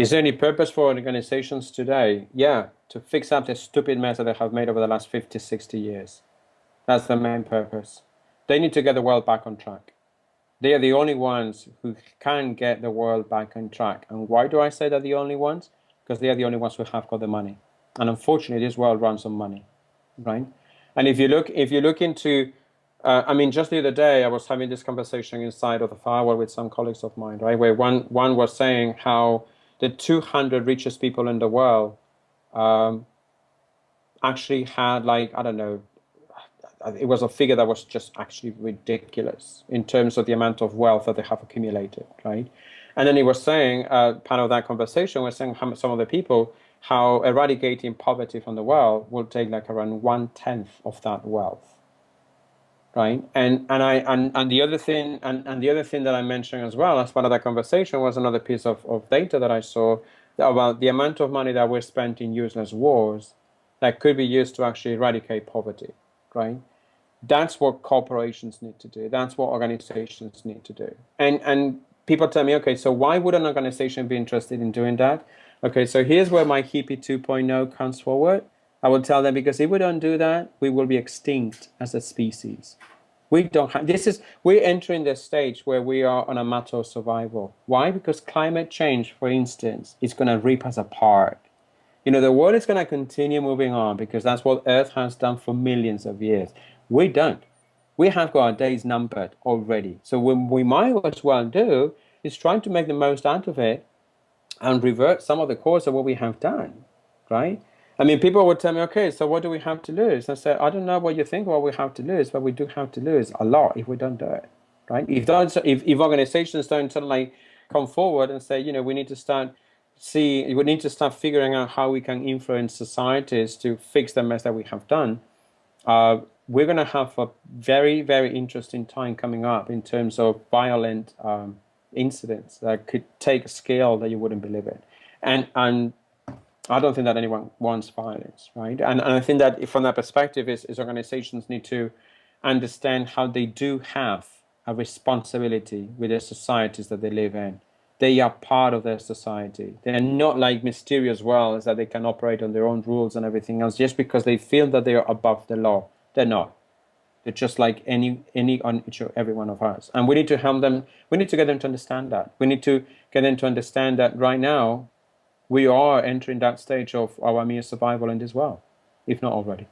Is there any purpose for organizations today? Yeah, to fix up the stupid mess that they have made over the last 50, 60 years. That's the main purpose. They need to get the world back on track. They are the only ones who can get the world back on track. And why do I say they're the only ones? Because they are the only ones who have got the money. And unfortunately, this world runs on money, right? And if you look, if you look into, uh, I mean, just the other day, I was having this conversation inside of the firewall with some colleagues of mine, right? Where one one was saying how the 200 richest people in the world um, actually had like I don't know it was a figure that was just actually ridiculous in terms of the amount of wealth that they have accumulated, right? And then he was saying, uh, part of that conversation was saying how some of the people, how eradicating poverty from the world will take like around one tenth of that wealth, right? And and I and, and the other thing and, and the other thing that I mentioned as well as part of that conversation was another piece of, of data that I saw about the amount of money that we spent in useless wars that could be used to actually eradicate poverty, right? That's what corporations need to do. That's what organizations need to do. And and people tell me, okay, so why would an organization be interested in doing that? Okay, so here's where my hippie 2.0 comes forward. I will tell them because if we don't do that, we will be extinct as a species. We don't have, this is, we're entering the stage where we are on a matter of survival. Why? Because climate change, for instance, is going to rip us apart. You know, the world is going to continue moving on because that's what Earth has done for millions of years. We don't. We have got our days numbered already. So what we might as well do is trying to make the most out of it and revert some of the course of what we have done, right? I mean, people would tell me, okay, so what do we have to lose? I said, I don't know what you think what we have to lose, but we do have to lose a lot if we don't do it, right? If, those, if, if organizations don't suddenly come forward and say, you know, we need to start see, we need to start figuring out how we can influence societies to fix the mess that we have done, uh, we're going to have a very, very interesting time coming up in terms of violent um, incidents that could take a scale that you wouldn't believe it. And, and I don't think that anyone wants violence, right? And, and I think that from that perspective is, is organizations need to understand how they do have a responsibility with the societies that they live in. They are part of their society. They are not like mysterious worlds that they can operate on their own rules and everything else just because they feel that they are above the law. They're not. They're just like any any on each or every one of us. And we need to help them. We need to get them to understand that. We need to get them to understand that right now we are entering that stage of our mere survival in as well, if not already.